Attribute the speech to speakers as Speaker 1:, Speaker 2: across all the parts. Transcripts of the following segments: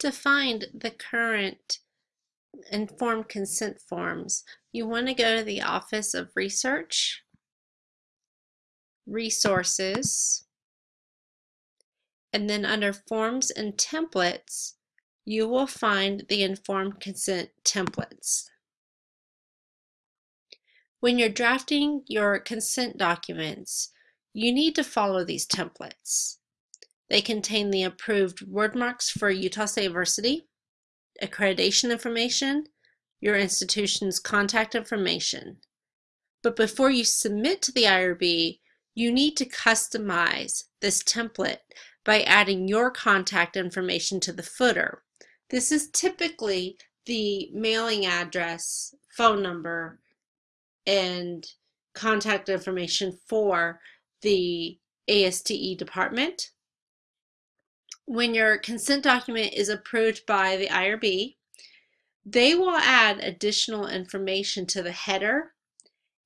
Speaker 1: To find the current informed consent forms, you want to go to the Office of Research, Resources, and then under Forms and Templates, you will find the informed consent templates. When you're drafting your consent documents, you need to follow these templates. They contain the approved wordmarks for Utah State University, accreditation information, your institution's contact information. But before you submit to the IRB, you need to customize this template by adding your contact information to the footer. This is typically the mailing address, phone number, and contact information for the ASTE department. When your consent document is approved by the IRB, they will add additional information to the header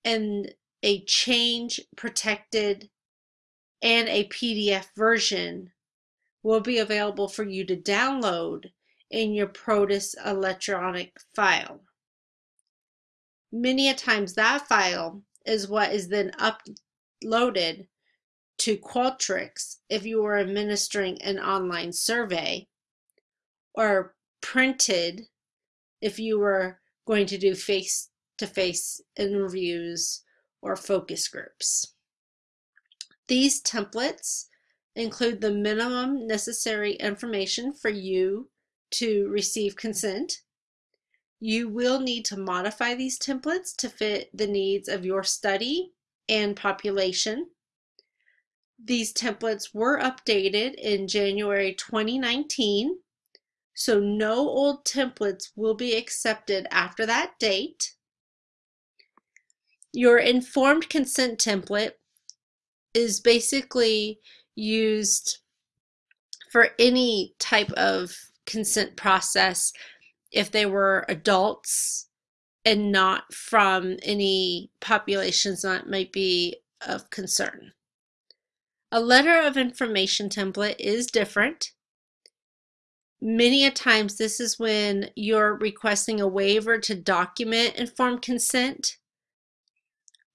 Speaker 1: and a change protected and a PDF version will be available for you to download in your Protus electronic file. Many a times that file is what is then uploaded to Qualtrics if you are administering an online survey or printed if you were going to do face-to-face -face interviews or focus groups. These templates include the minimum necessary information for you to receive consent. You will need to modify these templates to fit the needs of your study and population. These templates were updated in January 2019, so no old templates will be accepted after that date. Your informed consent template is basically used for any type of consent process if they were adults and not from any populations that might be of concern. A letter of information template is different. Many a times this is when you're requesting a waiver to document informed consent.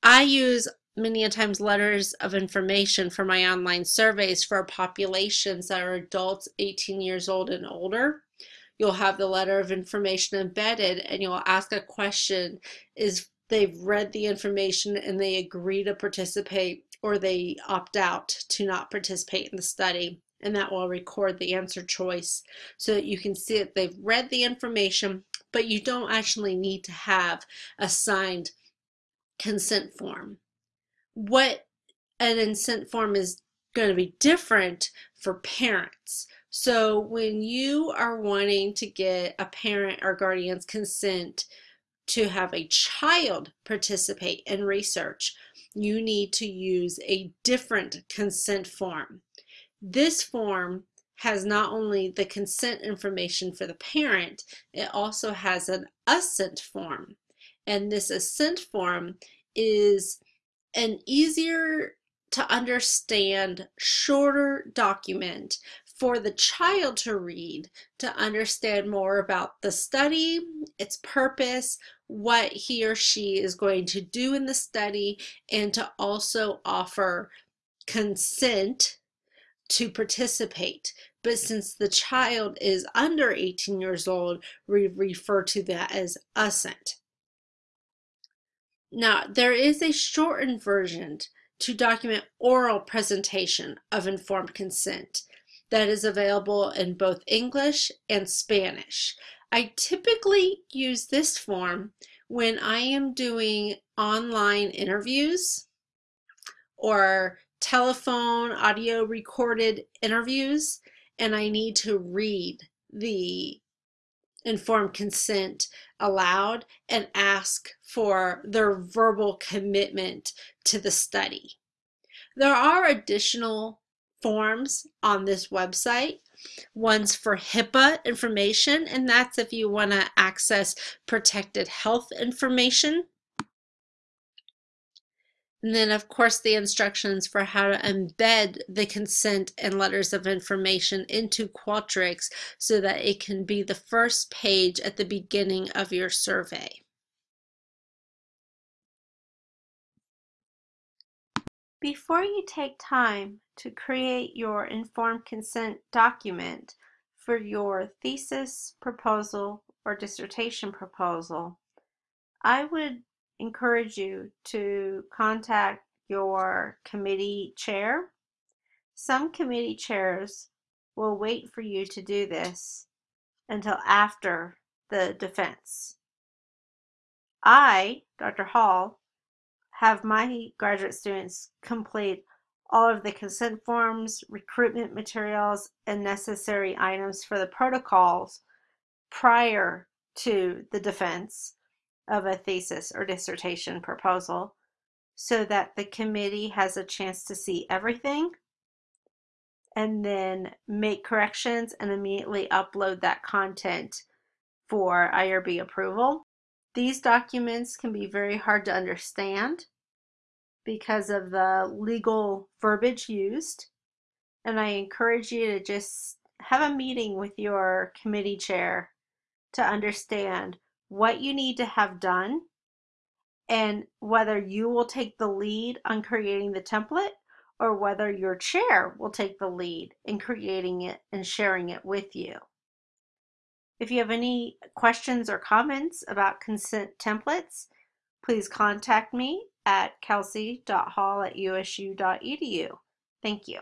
Speaker 1: I use many a times letters of information for my online surveys for populations that are adults 18 years old and older. You'll have the letter of information embedded and you'll ask a question is they've read the information and they agree to participate or they opt out to not participate in the study and that will record the answer choice so that you can see that they've read the information but you don't actually need to have a signed consent form what an consent form is going to be different for parents. So when you are wanting to get a parent or guardian's consent to have a child participate in research, you need to use a different consent form. This form has not only the consent information for the parent, it also has an assent form. And this assent form is an easier to understand, shorter document for the child to read to understand more about the study, its purpose, what he or she is going to do in the study, and to also offer consent to participate. But since the child is under 18 years old, we refer to that as assent. Now, there is a shortened version to document oral presentation of informed consent that is available in both English and Spanish. I typically use this form when I am doing online interviews or telephone audio recorded interviews and I need to read the informed consent aloud and ask for their verbal commitment to the study. There are additional forms on this website. One's for HIPAA information, and that's if you want to access protected health information. And then, of course, the instructions for how to embed the consent and letters of information into Qualtrics so that it can be the first page at the beginning of your survey. Before you take time to create your informed consent document for your thesis proposal or dissertation proposal, I would encourage you to contact your committee chair. Some committee chairs will wait for you to do this until after the defense. I, Dr. Hall, have my graduate students complete all of the consent forms, recruitment materials, and necessary items for the protocols prior to the defense of a thesis or dissertation proposal so that the committee has a chance to see everything and then make corrections and immediately upload that content for IRB approval. These documents can be very hard to understand because of the legal verbiage used. And I encourage you to just have a meeting with your committee chair to understand what you need to have done and whether you will take the lead on creating the template or whether your chair will take the lead in creating it and sharing it with you. If you have any questions or comments about consent templates, please contact me at kelsey.hall at usu.edu. Thank you.